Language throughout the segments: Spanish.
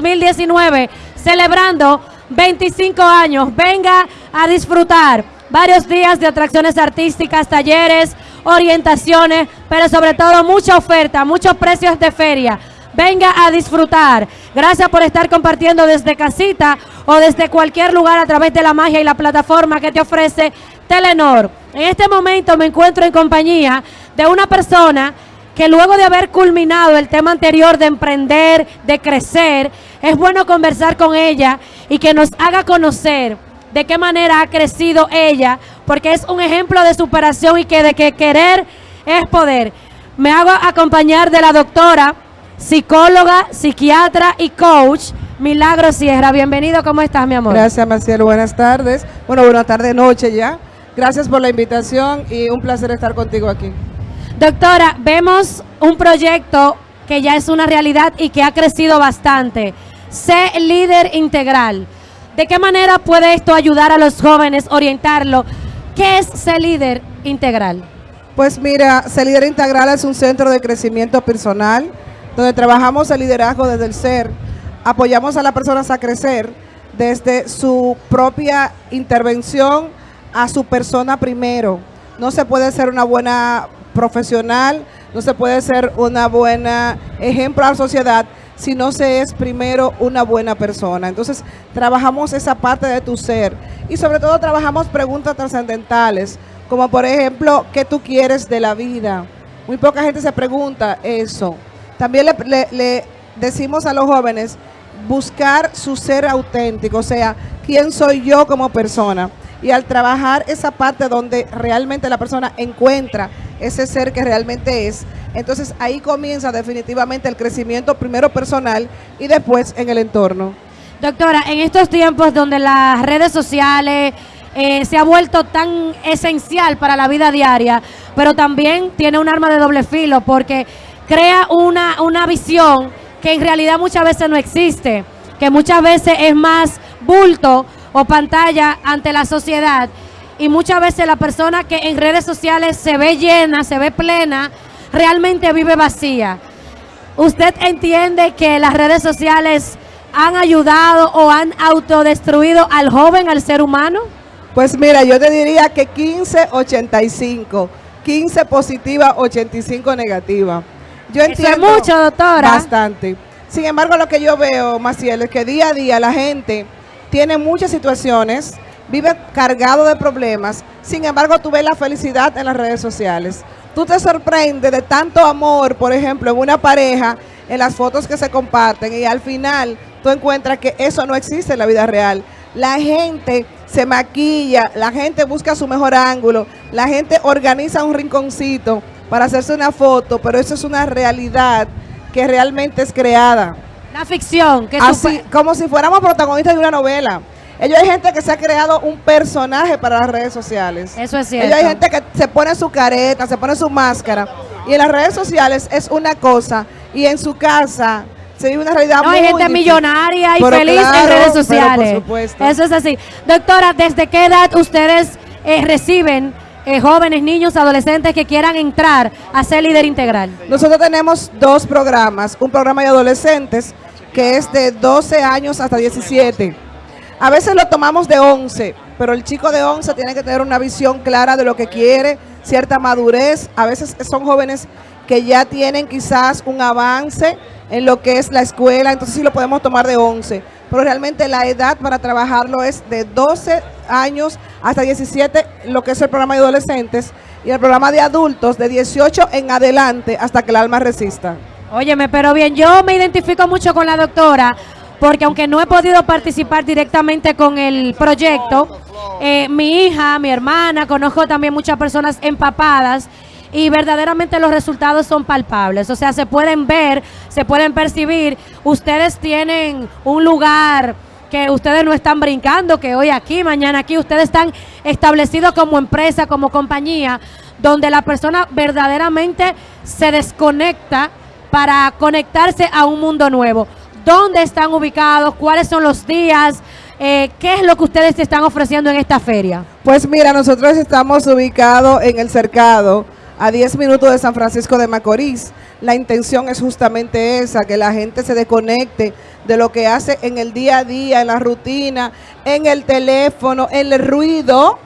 2019, celebrando 25 años. Venga a disfrutar varios días de atracciones artísticas, talleres, orientaciones, pero sobre todo mucha oferta, muchos precios de feria. Venga a disfrutar. Gracias por estar compartiendo desde casita o desde cualquier lugar a través de la magia y la plataforma que te ofrece Telenor. En este momento me encuentro en compañía de una persona que luego de haber culminado el tema anterior de emprender, de crecer, es bueno conversar con ella y que nos haga conocer de qué manera ha crecido ella, porque es un ejemplo de superación y que de que querer es poder. Me hago acompañar de la doctora, psicóloga, psiquiatra y coach, Milagro Sierra. Bienvenido, ¿cómo estás, mi amor? Gracias, Marcelo. Buenas tardes. Bueno, buenas tardes, noche ya. Gracias por la invitación y un placer estar contigo aquí. Doctora, vemos un proyecto que ya es una realidad y que ha crecido bastante. Sé líder integral. ¿De qué manera puede esto ayudar a los jóvenes, orientarlo? ¿Qué es ser líder integral? Pues mira, ser líder integral es un centro de crecimiento personal donde trabajamos el liderazgo desde el ser, apoyamos a las personas a crecer desde su propia intervención a su persona primero. No se puede ser una buena profesional, no se puede ser una buena ejemplo a la sociedad si no se es primero una buena persona. Entonces, trabajamos esa parte de tu ser y sobre todo trabajamos preguntas trascendentales, como por ejemplo, ¿qué tú quieres de la vida? Muy poca gente se pregunta eso. También le, le decimos a los jóvenes buscar su ser auténtico, o sea, ¿quién soy yo como persona? Y al trabajar esa parte donde realmente la persona encuentra ese ser que realmente es, entonces ahí comienza definitivamente el crecimiento primero personal y después en el entorno. Doctora, en estos tiempos donde las redes sociales eh, se ha vuelto tan esencial para la vida diaria, pero también tiene un arma de doble filo porque crea una, una visión que en realidad muchas veces no existe, que muchas veces es más bulto o pantalla ante la sociedad y muchas veces la persona que en redes sociales se ve llena, se ve plena, realmente vive vacía. ¿Usted entiende que las redes sociales han ayudado o han autodestruido al joven, al ser humano? Pues mira, yo te diría que 15-85, 15 positiva, 85 negativa. Yo entiendo Eso es mucho, doctora. Bastante. Sin embargo, lo que yo veo, Maciel, es que día a día la gente tiene muchas situaciones, vive cargado de problemas, sin embargo tú ves la felicidad en las redes sociales. Tú te sorprendes de tanto amor, por ejemplo, en una pareja, en las fotos que se comparten y al final tú encuentras que eso no existe en la vida real. La gente se maquilla, la gente busca su mejor ángulo, la gente organiza un rinconcito para hacerse una foto, pero eso es una realidad que realmente es creada. La ficción. Que Así, como si fuéramos protagonistas de una novela. Ellos hay gente que se ha creado un personaje para las redes sociales. Eso es cierto. Ellos hay gente que se pone su careta, se pone su máscara. Y en las redes sociales es una cosa. Y en su casa se vive una realidad no, muy hay gente difícil. millonaria y Pero feliz claro, en redes sociales. por supuesto. Eso es así. Doctora, ¿desde qué edad ustedes eh, reciben eh, jóvenes, niños, adolescentes que quieran entrar a ser líder integral? Nosotros tenemos dos programas. Un programa de adolescentes que es de 12 años hasta 17. A veces lo tomamos de 11, pero el chico de 11 tiene que tener una visión clara de lo que quiere, cierta madurez. A veces son jóvenes que ya tienen quizás un avance en lo que es la escuela, entonces sí lo podemos tomar de 11. Pero realmente la edad para trabajarlo es de 12 años hasta 17, lo que es el programa de adolescentes, y el programa de adultos de 18 en adelante hasta que el alma resista. Óyeme, pero bien, yo me identifico mucho con la doctora porque aunque no he podido participar directamente con el proyecto, eh, mi hija, mi hermana, conozco también muchas personas empapadas y verdaderamente los resultados son palpables, o sea, se pueden ver, se pueden percibir, ustedes tienen un lugar que ustedes no están brincando, que hoy aquí, mañana aquí, ustedes están establecidos como empresa, como compañía, donde la persona verdaderamente se desconecta para conectarse a un mundo nuevo. ¿Dónde están ubicados? ¿Cuáles son los días? Eh, ¿Qué es lo que ustedes están ofreciendo en esta feria? Pues mira, nosotros estamos ubicados en el Cercado, a 10 minutos de San Francisco de Macorís. la intención es justamente esa, que la gente se desconecte de lo que hace en el día a día, en la rutina, en el teléfono, en el ruido,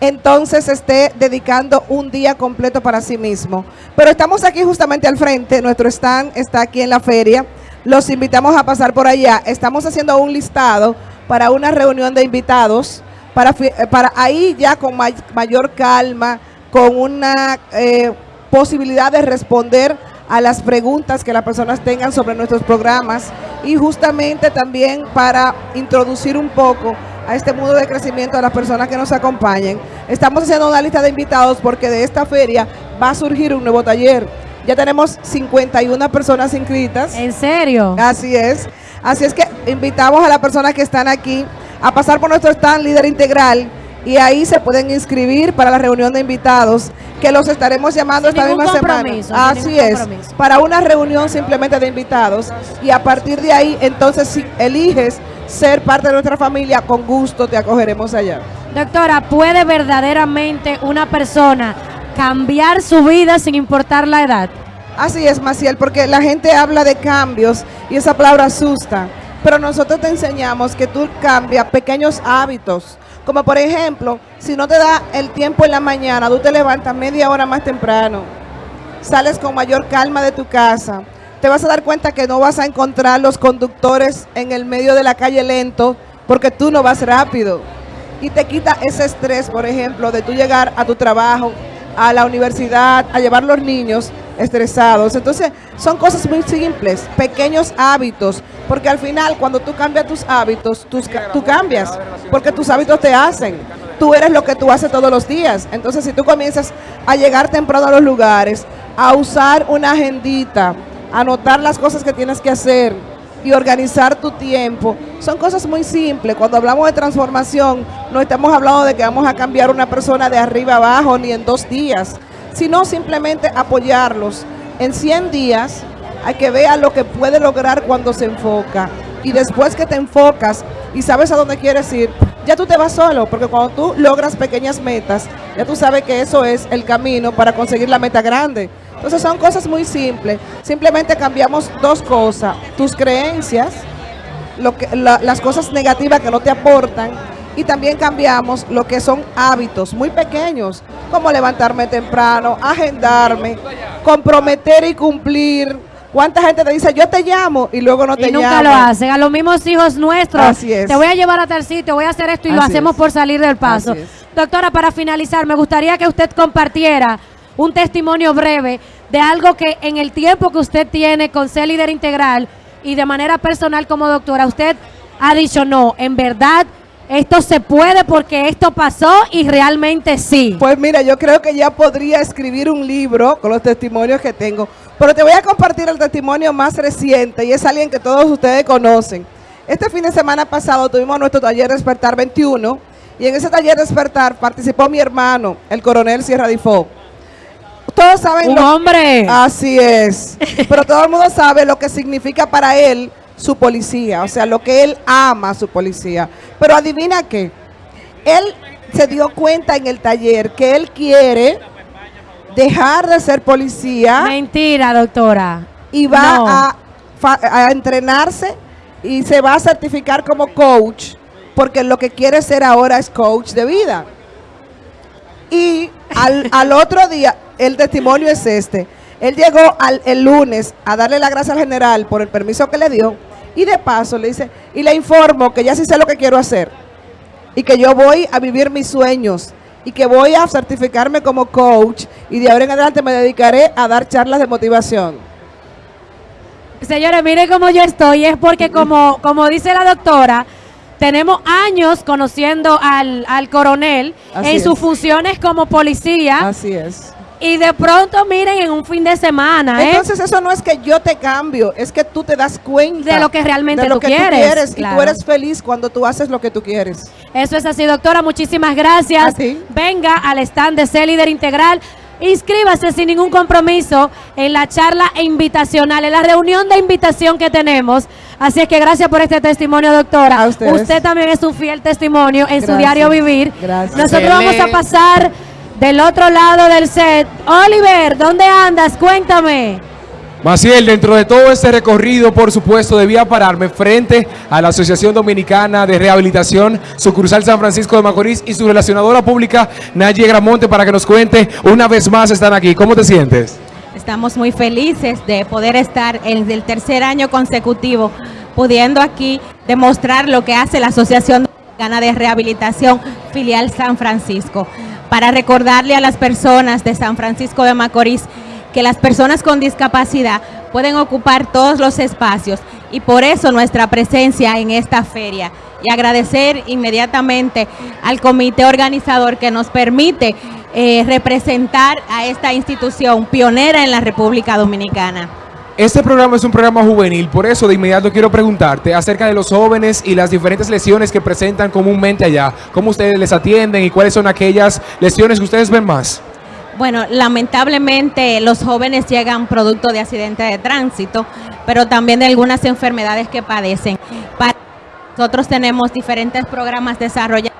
entonces esté dedicando un día completo para sí mismo. Pero estamos aquí justamente al frente, nuestro stand está aquí en la feria, los invitamos a pasar por allá, estamos haciendo un listado para una reunión de invitados, para, para ahí ya con mayor calma, con una eh, posibilidad de responder a las preguntas que las personas tengan sobre nuestros programas y justamente también para introducir un poco a este mundo de crecimiento a las personas que nos acompañen. Estamos haciendo una lista de invitados porque de esta feria va a surgir un nuevo taller. Ya tenemos 51 personas inscritas. ¿En serio? Así es. Así es que invitamos a las personas que están aquí a pasar por nuestro stand líder integral y ahí se pueden inscribir para la reunión de invitados que los estaremos llamando esta misma semana. Así es, para una reunión simplemente de invitados y a partir de ahí entonces si eliges ser parte de nuestra familia, con gusto te acogeremos allá. Doctora, ¿puede verdaderamente una persona cambiar su vida sin importar la edad? Así es, Maciel, porque la gente habla de cambios y esa palabra asusta, pero nosotros te enseñamos que tú cambias pequeños hábitos, como por ejemplo, si no te da el tiempo en la mañana, tú te levantas media hora más temprano, sales con mayor calma de tu casa, te vas a dar cuenta que no vas a encontrar los conductores en el medio de la calle lento porque tú no vas rápido. Y te quita ese estrés, por ejemplo, de tú llegar a tu trabajo, a la universidad, a llevar los niños estresados. Entonces, son cosas muy simples, pequeños hábitos, porque al final cuando tú cambias tus hábitos, tú cambias, porque tus hábitos te hacen. Tú eres lo que tú haces todos los días. Entonces, si tú comienzas a llegar temprano a los lugares, a usar una agendita, anotar las cosas que tienes que hacer y organizar tu tiempo, son cosas muy simples. Cuando hablamos de transformación, no estamos hablando de que vamos a cambiar una persona de arriba abajo ni en dos días sino simplemente apoyarlos. En 100 días hay que ver lo que puede lograr cuando se enfoca. Y después que te enfocas y sabes a dónde quieres ir, ya tú te vas solo, porque cuando tú logras pequeñas metas, ya tú sabes que eso es el camino para conseguir la meta grande. Entonces son cosas muy simples. Simplemente cambiamos dos cosas. Tus creencias, lo que, las cosas negativas que no te aportan y también cambiamos lo que son hábitos muy pequeños, como levantarme temprano, agendarme, comprometer y cumplir. ¿Cuánta gente te dice, yo te llamo y luego no te llama? Y nunca lo hacen. A los mismos hijos nuestros. Así es. Te voy a llevar a tal sitio, voy a hacer esto y lo hacemos por salir del paso. Doctora, para finalizar, me gustaría que usted compartiera un testimonio breve de algo que en el tiempo que usted tiene con ser líder integral y de manera personal como doctora, usted ha dicho, no, en verdad esto se puede porque esto pasó y realmente sí. Pues mira, yo creo que ya podría escribir un libro con los testimonios que tengo, pero te voy a compartir el testimonio más reciente y es alguien que todos ustedes conocen. Este fin de semana pasado tuvimos nuestro taller Despertar 21 y en ese taller Despertar participó mi hermano, el coronel Sierra Difo. Todos saben... Un hombre. Así es. Pero todo el mundo sabe lo que significa para él su policía, o sea, lo que él ama a su policía. Pero adivina qué, él se dio cuenta en el taller que él quiere dejar de ser policía. Mentira, doctora. Y va a, entrenarse y se va a certificar como coach, porque lo que quiere ser ahora es coach de vida. Y al, al otro día, el testimonio es este. Él llegó al, el lunes a darle la gracia al general por el permiso que le dio y de paso le dice, y le informo que ya sí sé lo que quiero hacer y que yo voy a vivir mis sueños y que voy a certificarme como coach y de ahora en adelante me dedicaré a dar charlas de motivación. Señores, mire cómo yo estoy, es porque como, como dice la doctora, tenemos años conociendo al, coronel en sus funciones como policía. Así es. Y de pronto, miren, en un fin de semana, ¿eh? Entonces, eso no es que yo te cambio, es que tú te das cuenta de lo que realmente de lo tú, que quieres. tú quieres. Y tú eres feliz cuando tú haces lo que tú quieres. Eso es así, doctora. Muchísimas gracias. Venga al stand de C Líder Integral. Inscríbase sin ningún compromiso en la charla invitacional, en la reunión de invitación que tenemos. Así es que gracias por este testimonio, doctora. Usted también es un fiel testimonio en su diario vivir. Gracias. Nosotros vamos a pasar del otro lado del set. Oliver, ¿dónde andas? Cuéntame. Maciel, dentro de todo este recorrido, por supuesto, debía pararme frente a la Asociación Dominicana de Rehabilitación, sucursal San Francisco de Macorís y su relacionadora pública, Naye Gramonte, para que nos cuente una vez más están aquí. ¿Cómo te sientes? Estamos muy felices de poder estar en el tercer año consecutivo, pudiendo aquí demostrar lo que hace la Asociación Dominicana de Rehabilitación Filial San Francisco, para recordarle a las personas de San Francisco de Macorís que las personas con discapacidad pueden ocupar todos los espacios y por eso nuestra presencia en esta feria. Y agradecer inmediatamente al comité organizador que nos permite eh, representar a esta institución pionera en la República Dominicana. Este programa es un programa juvenil, por eso de inmediato quiero preguntarte acerca de los jóvenes y las diferentes lesiones que presentan comúnmente allá. ¿Cómo ustedes les atienden y cuáles son aquellas lesiones que ustedes ven más? Bueno, lamentablemente los jóvenes llegan producto de accidentes de tránsito, pero también de algunas enfermedades que padecen. nosotros tenemos diferentes programas desarrollados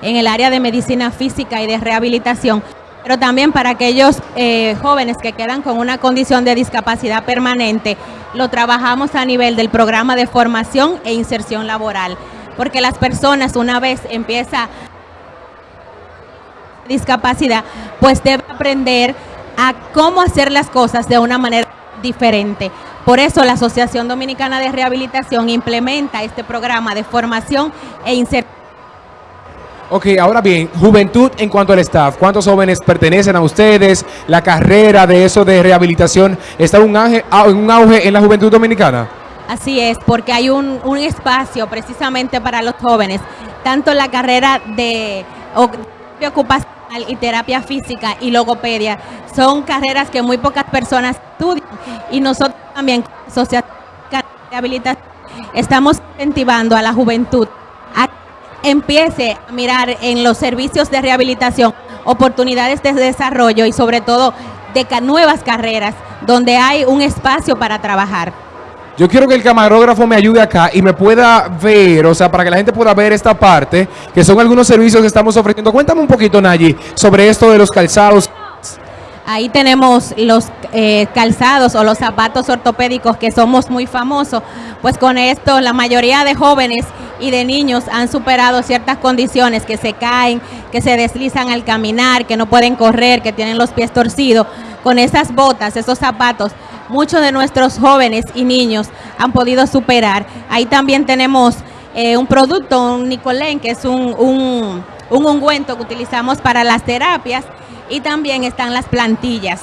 en el área de medicina física y de rehabilitación, pero también para aquellos eh, jóvenes que quedan con una condición de discapacidad permanente, lo trabajamos a nivel del programa de formación e inserción laboral, porque las personas una vez empieza discapacidad, pues debe aprender a cómo hacer las cosas de una manera diferente. Por eso la Asociación Dominicana de Rehabilitación implementa este programa de formación e inserción. Ok, ahora bien, juventud en cuanto al staff, ¿cuántos jóvenes pertenecen a ustedes? La carrera de eso de rehabilitación está en un auge, en la juventud dominicana. Así es, porque hay un, un espacio precisamente para los jóvenes, tanto la carrera de, de ocupación y terapia física y logopedia son carreras que muy pocas personas estudian y nosotros también, Asociación de Rehabilitación, estamos incentivando a la juventud empiece a mirar en los servicios de rehabilitación oportunidades de desarrollo y sobre todo de nuevas carreras donde hay un espacio para trabajar. Yo quiero que el camarógrafo me ayude acá y me pueda ver, o sea, para que la gente pueda ver esta parte, que son algunos servicios que estamos ofreciendo. Cuéntame un poquito, Nayi, sobre esto de los calzados. Ahí tenemos los eh, calzados o los zapatos ortopédicos que somos muy famosos, pues con esto la mayoría de jóvenes y de niños han superado ciertas condiciones que se caen, que se deslizan al caminar, que no pueden correr, que tienen los pies torcidos. Con esas botas, esos zapatos, muchos de nuestros jóvenes y niños han podido superar. Ahí también tenemos eh, un producto, un Nicolén, que es un, un, ungüento que utilizamos para las terapias y también están las plantillas.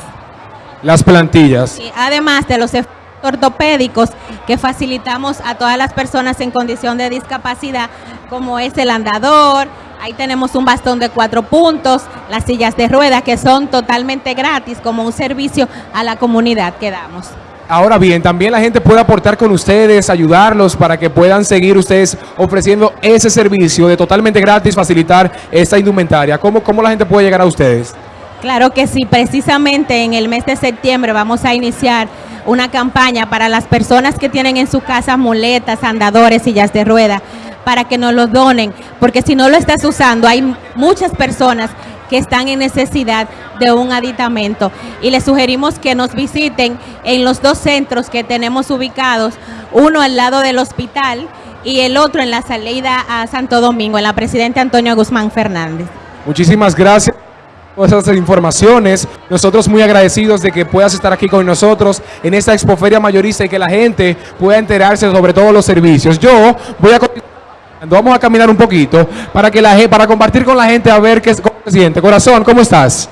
Las plantillas. además de los ortopédicos que facilitamos a todas las personas en condición de discapacidad, como es el andador, ahí tenemos un bastón de cuatro puntos, las sillas de ruedas que son totalmente gratis como un servicio a la comunidad que damos. Ahora bien, también la gente puede aportar con ustedes, ayudarlos para que puedan seguir ustedes ofreciendo ese servicio de totalmente gratis, facilitar esta indumentaria. ¿Cómo, cómo la gente puede llegar a ustedes? Claro que sí, precisamente en el mes de septiembre vamos a iniciar una campaña para las personas que tienen en su casa muletas, andadores, sillas de rueda, para que nos los donen, porque si no lo estás usando, hay muchas personas que están en necesidad de un aditamento. Y les sugerimos que nos visiten en los dos centros que tenemos ubicados, uno al lado del hospital y el otro en la salida a Santo Domingo, en la Presidente Antonio Guzmán Fernández. Muchísimas gracias esas informaciones. Nosotros muy agradecidos de que puedas estar aquí con nosotros en esta expoferia mayorista y que la gente pueda enterarse sobre todos los servicios. Yo voy a Vamos a caminar un poquito para que la para compartir con la gente a ver qué, se siente. Corazón, ¿cómo estás?